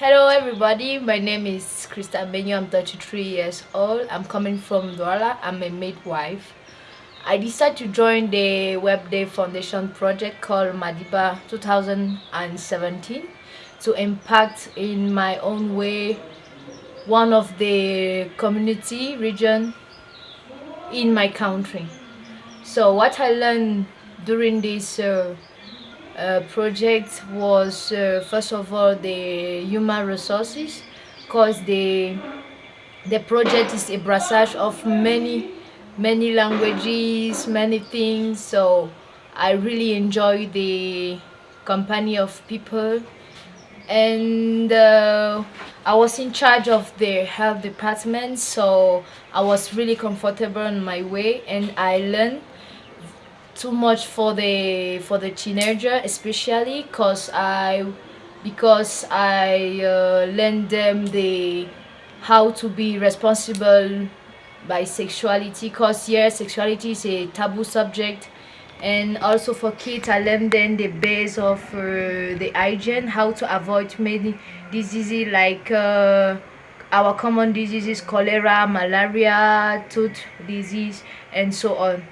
Hello everybody, my name is Krista Benyo, I'm 33 years old. I'm coming from Douala, I'm a midwife. I decided to join the Web Day Foundation project called Madiba 2017 to impact in my own way one of the community region in my country. So what I learned during this uh, uh, project was uh, first of all the human resources because the the project is a brassage of many many languages many things. So i really enjoy the company of people. And uh, i was in charge of the health department so i was really comfortable in my way and i learned too much for the for the teenager especially because i because i uh, lend them the how to be responsible by sexuality because here sexuality is a taboo subject. And also for kids i learn them the base of uh, the hygiene how to avoid many diseases like uh, our common diseases cholera malaria tooth disease and so on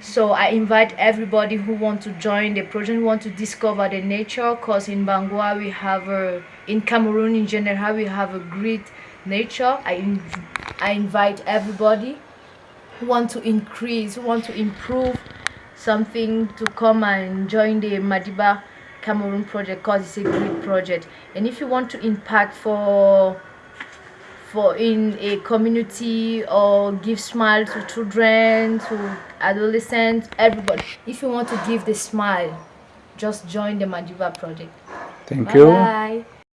so i invite everybody who want to join the project want to discover the nature because in bangua we have a in cameroon in general we have a great nature. I i invite everybody who want to increase who want to improve something to come and join the madiba cameroon project because it's a great project. And if you want to impact for for in a community or give smile to children to adolescents everybody. If you want to give the smile just join the madiba project. Thank bye you. bye